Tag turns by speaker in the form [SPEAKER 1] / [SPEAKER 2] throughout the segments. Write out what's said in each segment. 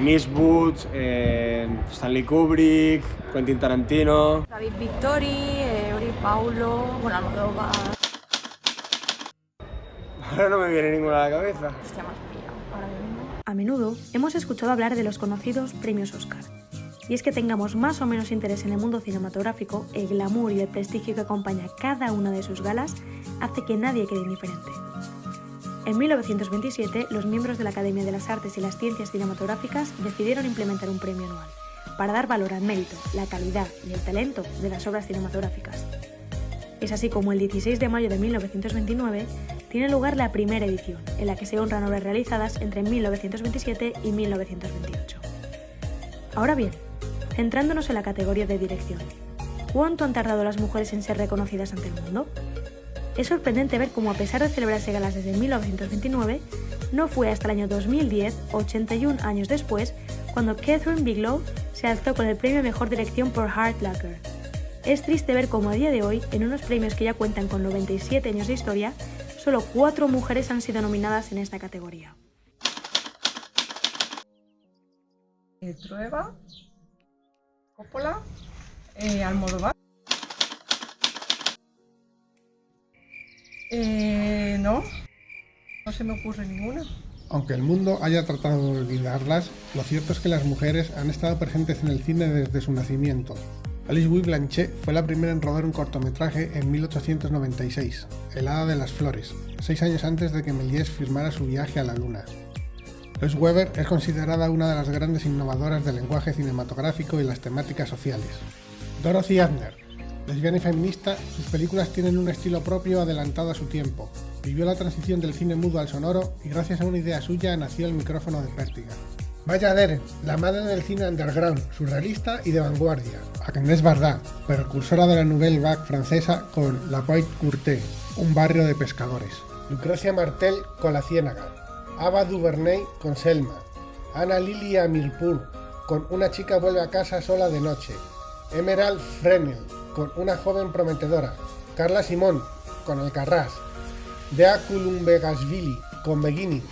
[SPEAKER 1] en Eastwood, en Stanley Kubrick, Quentin Tarantino...
[SPEAKER 2] David Victori, eh, Ori Paulo, bueno, Almodóvar...
[SPEAKER 1] Ahora no me viene ninguna a la cabeza.
[SPEAKER 2] Hostia, más pillado. Ahora mismo...
[SPEAKER 3] A menudo hemos escuchado hablar de los conocidos premios Oscar. Y es que tengamos más o menos interés en el mundo cinematográfico, el glamour y el prestigio que acompaña cada una de sus galas hace que nadie quede indiferente. En 1927, los miembros de la Academia de las Artes y las Ciencias Cinematográficas decidieron implementar un premio anual para dar valor al mérito, la calidad y el talento de las obras cinematográficas. Es así como el 16 de mayo de 1929 tiene lugar la primera edición, en la que se honran obras realizadas entre 1927 y 1928. Ahora bien, centrándonos en la categoría de dirección, ¿cuánto han tardado las mujeres en ser reconocidas ante el mundo? Es sorprendente ver cómo a pesar de celebrarse galas desde 1929, no fue hasta el año 2010, 81 años después, cuando Catherine Bigelow se alzó con el premio Mejor Dirección por Hard Locker. Es triste ver cómo a día de hoy, en unos premios que ya cuentan con 97 años de historia, solo cuatro mujeres han sido nominadas en esta categoría.
[SPEAKER 4] Eh, Trueba, Coppola, eh, Almodóvar. Eh, no, no se me ocurre ninguna.
[SPEAKER 5] Aunque el mundo haya tratado de olvidarlas, lo cierto es que las mujeres han estado presentes en el cine desde su nacimiento. Alice Guy Blanchet fue la primera en rodar un cortometraje en 1896, El Hada de las Flores, seis años antes de que Méliès firmara su viaje a la Luna. Lois Weber es considerada una de las grandes innovadoras del lenguaje cinematográfico y las temáticas sociales. Dorothy Adner, lesbiana y feminista, sus películas tienen un estilo propio adelantado a su tiempo. Vivió la transición del cine mudo al sonoro y gracias a una idea suya nació el micrófono de Pértiga. Vaya Deren, la madre del cine underground, surrealista y de vanguardia. Agnès Varda, precursora de la Nouvelle Vague francesa con La Pointe Courte, un barrio de pescadores. Lucrecia Martel con La Ciénaga. Ava DuVernay con Selma. Ana Lilia Mirpur con Una chica vuelve a casa sola de noche. Emerald Fresnel Una joven prometedora. Carla Simón con El Carras. Dea Kulumbegasvili con Beginning.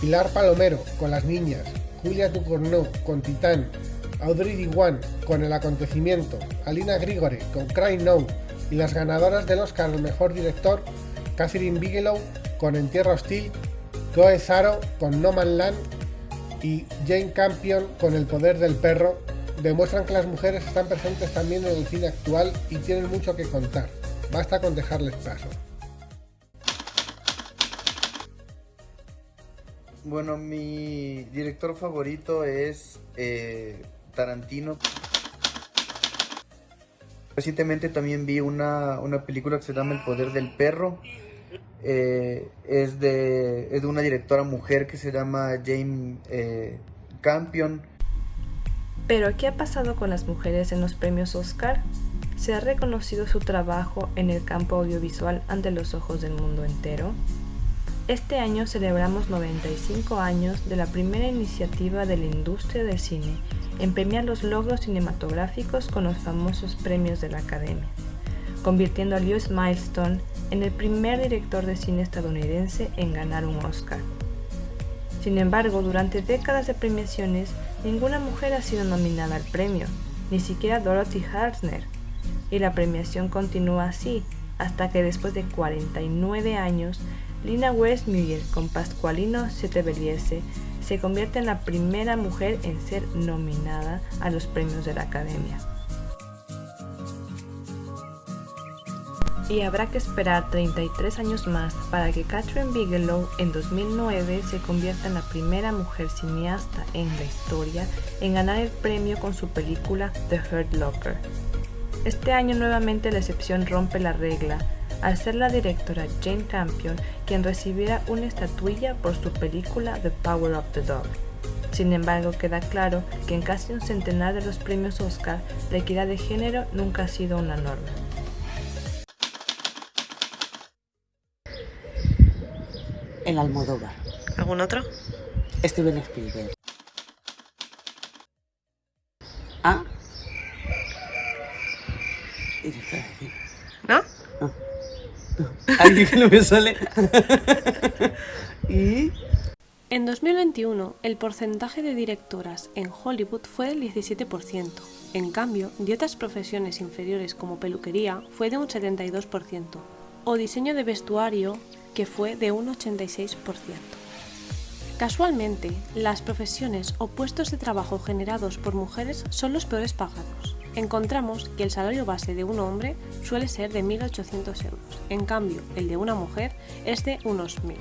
[SPEAKER 5] Pilar Palomero con Las Niñas. Julia Ducournau con Titán, Audrey Diwan con El Acontecimiento, Alina Grigore con Cry No y las ganadoras del Oscar al Mejor Director, Catherine Bigelow con En Tierra Hostil, Goe Zaro con No Man Land y Jane Campion con El Poder del Perro, demuestran que las mujeres están presentes también en el cine actual y tienen mucho que contar. Basta con dejarles paso.
[SPEAKER 6] Bueno, mi director favorito es eh, Tarantino. Recientemente también vi una, una, película que se llama El Poder del Perro. Eh, es, de, es de una directora mujer que se llama Jane eh, Campion.
[SPEAKER 7] Pero, ¿qué ha pasado con las mujeres en los premios Oscar? ¿Se ha reconocido su trabajo en el campo audiovisual ante los ojos del mundo entero? Este año celebramos 95 años de la primera iniciativa de la industria del cine en premiar los logros cinematográficos con los famosos premios de la Academia, convirtiendo a Lewis Milestone en el primer director de cine estadounidense en ganar un Oscar. Sin embargo, durante décadas de premiaciones, ninguna mujer ha sido nominada al premio, ni siquiera Dorothy Harsner, y la premiación continúa así, hasta que después de 49 años, Lina Westmuller con Pascualino Setebelliese se convierte en la primera mujer en ser nominada a los premios de la Academia. Y habrá que esperar 33 años más para que Catherine Bigelow en 2009 se convierta en la primera mujer cineasta en la historia en ganar el premio con su película The Hurt Locker. Este año nuevamente la excepción rompe la regla al ser la directora Jane Campion quien recibirá una estatuilla por su película The Power of the Dog. Sin embargo, queda claro que en casi un centenar de los premios Oscar, la equidad de género nunca ha sido una norma.
[SPEAKER 8] El Almodóvar.
[SPEAKER 7] ¿Algún otro?
[SPEAKER 8] Steven Spielberg. Ah. Director de cine.
[SPEAKER 7] ¿No?
[SPEAKER 8] Alguien que no me sale. y
[SPEAKER 9] En 2021, el porcentaje de directoras en Hollywood fue del 17%. En cambio, de otras profesiones inferiores como peluquería fue de un 72%, o diseño de vestuario, que fue de un 86%. Casualmente, las profesiones o puestos de trabajo generados por mujeres son los peores pagados. Encontramos que el salario base de un hombre suele ser de 1.800 euros, en cambio el de una mujer es de unos 1.000.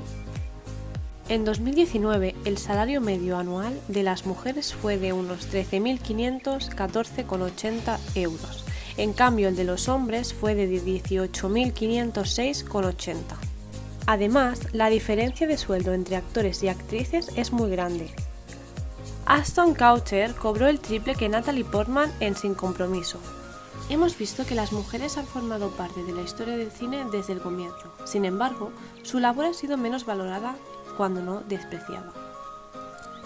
[SPEAKER 9] En 2019, el salario medio anual de las mujeres fue de unos 13.514,80 euros. En cambio, el de los hombres fue de 18.506,80. Además, la diferencia de sueldo entre actores y actrices es muy grande. Aston Kutcher cobró el triple que Natalie Portman en Sin Compromiso. Hemos visto que las mujeres han formado parte de la historia del cine desde el comienzo. Sin embargo, su labor ha sido menos valorada cuando no despreciaba.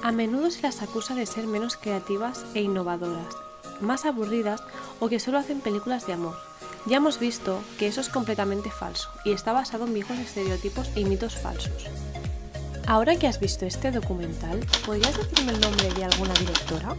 [SPEAKER 9] A menudo se las acusa de ser menos creativas e innovadoras, más aburridas o que solo hacen películas de amor. Ya hemos visto que eso es completamente falso y está basado en viejos estereotipos y mitos falsos. Ahora que has visto este documental, ¿podrías decirme el nombre de alguna directora?